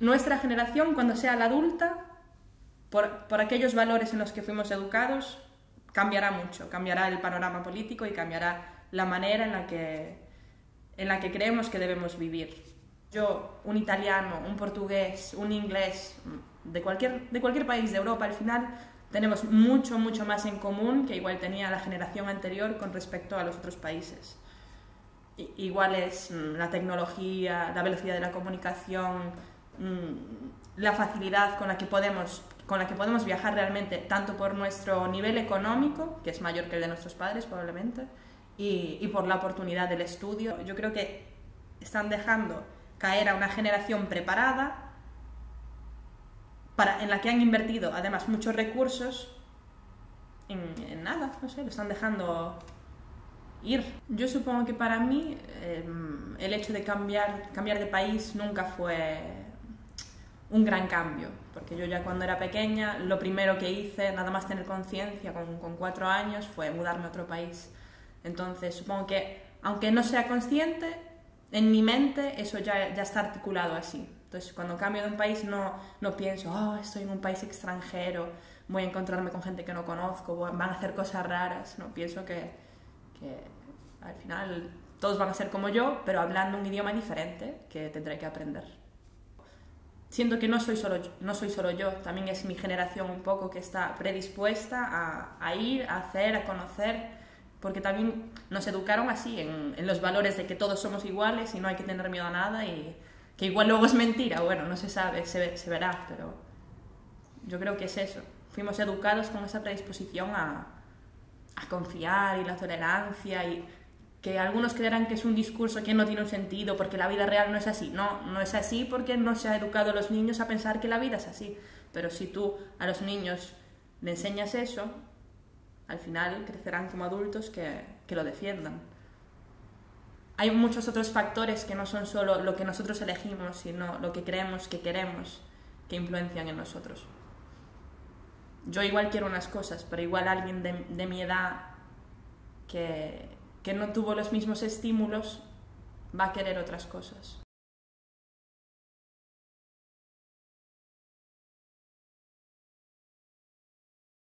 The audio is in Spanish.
nuestra generación, cuando sea la adulta, por, por aquellos valores en los que fuimos educados, cambiará mucho, cambiará el panorama político y cambiará la manera en la que, en la que creemos que debemos vivir. Yo, un italiano, un portugués, un inglés, de cualquier, de cualquier país de Europa, al final tenemos mucho, mucho más en común que igual tenía la generación anterior con respecto a los otros países. Igual es mm, la tecnología, la velocidad de la comunicación, la facilidad con la que podemos con la que podemos viajar realmente, tanto por nuestro nivel económico, que es mayor que el de nuestros padres probablemente, y, y por la oportunidad del estudio. Yo creo que están dejando caer a una generación preparada para, en la que han invertido además muchos recursos en, nada, no sé, lo están dejando ir. Yo supongo que para mí em, el hecho de cambiar, cambiar de país nunca fue un gran cambio, porque yo ya cuando era pequeña lo primero que hice, nada más tener conciencia con, con, cuatro años, fue mudarme a otro país. Entonces supongo que, aunque no sea consciente, en mi mente eso ya, ya está articulado así. Entonces cuando cambio de un país no, no pienso, oh, estoy en un país extranjero, voy a encontrarme con gente que no conozco, van a hacer cosas raras. No, pienso que, que al final todos van a ser como yo, pero hablando un idioma diferente que tendré que aprender siento que no soy solo yo, no soy solo yo, también es mi generación un poco que está predispuesta a, a ir, a hacer, a conocer, porque también nos educaron así, en, en, los valores de que todos somos iguales y no hay que tener miedo a nada y que igual luego es mentira, bueno, no se sabe, se, se verá, pero yo creo que es eso. Fuimos educados con esa predisposición a, a confiar y la tolerancia y que algunos creerán que es un discurso que no tiene un sentido porque la vida real no es así. No, no es así porque no se ha educado a los niños a pensar que la vida es así. Pero si tú a los niños le enseñas eso, al final crecerán como adultos que, que lo defiendan. Hay muchos otros factores que no son solo lo que nosotros elegimos, sino lo que creemos que queremos que influencian en nosotros. Yo igual quiero unas cosas, pero igual alguien de, de mi edad que que no tuvo los mismos estímulos va a querer otras cosas.